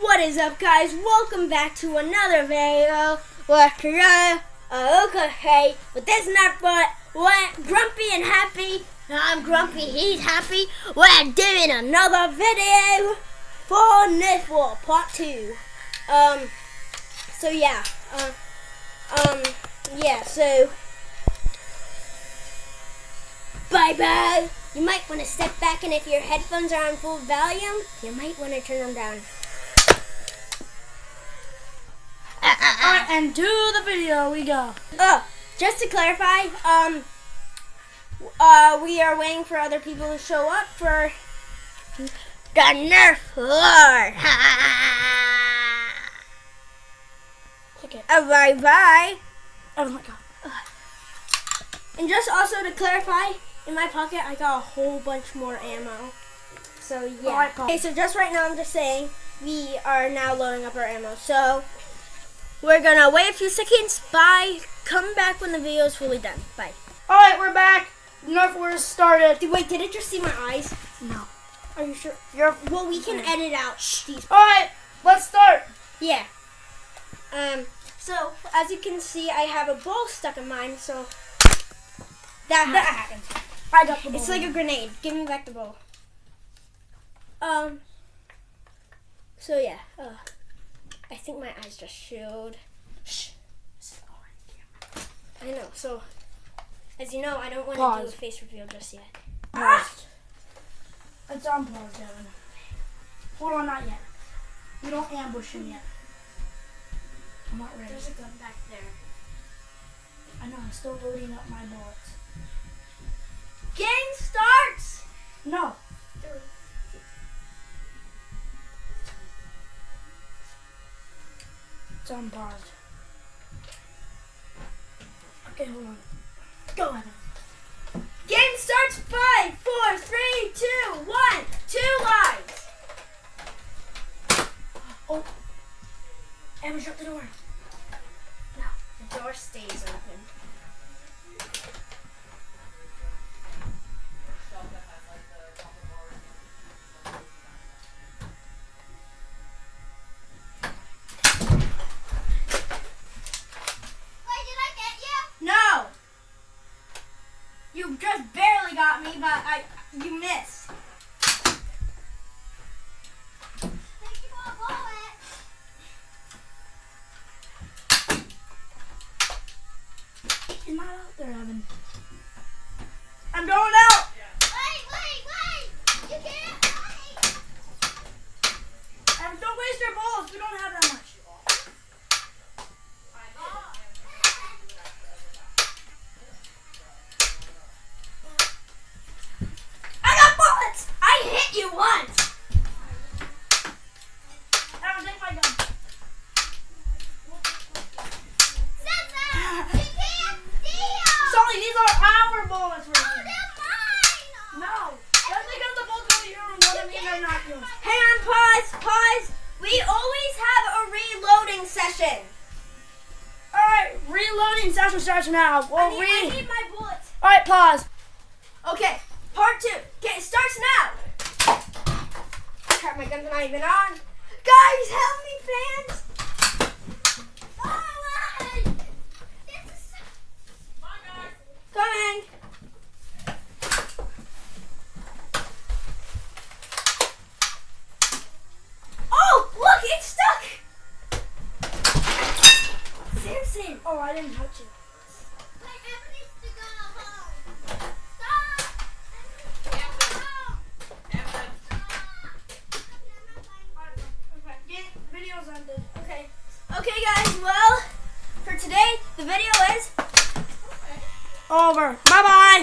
What is up, guys? Welcome back to another video. What uh, okay, but this not what grumpy and happy. I'm grumpy, he's happy. We're doing another video for Nerf War Part 2. Um, so yeah, uh, um, yeah, so bye bye. You might want to step back, and if your headphones are on full volume, you might want to turn them down. And to the video we go. Oh, just to clarify, um, uh, we are waiting for other people to show up for the Nerf Lord. It. Uh, bye bye. Oh my god. And just also to clarify, in my pocket I got a whole bunch more ammo. So yeah. Okay, so just right now I'm just saying we are now loading up our ammo. So we're gonna wait a few seconds. Bye. Come back when the video is fully done. Bye. Alright, we're back. Nerf Wars started. Did- Wait, did it just see my eyes? No. Are you sure? You're Well, we can edit out these. Alright, let's start. Yeah. Um. So as you can see, I have a ball stuck in mine. So that That happened. I got the ball. It's like a grenade. Give me back the ball. Um. So yeah. Uh, I think my eyes just showed. Shh. I know. So, as you know, I don't want to do a face reveal just yet. Paused. It's on pause, Devin. Hold on, not yet. You don't ambush him yet. I'm not ready. There's a gun back there. I know, I'm still loading up my bullets. Game starts. No. It's on pause. Okay, hold on. Go ahead. Game starts. Five, four, three, two, one. Two lines. Oh. Amber, shut the door. No, the door stays open. Just barely got me, but I you missed. These are our bullets. We're. Oh, no. Just because the bullets to your room doesn't mean they're not yours. Hang on, pause, pause. We always have a reloading session. Alright, reloading session starts now. I Well, need, re- I need my bullets. Alright, pause. Okay, part two. Okay, it starts now. Crap, my gun's not even on. Guys, help me, fans. Coming. Oh, look, it's stuck. Samson. Oh, I didn't touch it. Stop. Everyone. Stop. Okay. Video's ended. Okay. Okay, guys. Well, for today, the video is Over. Bye bye.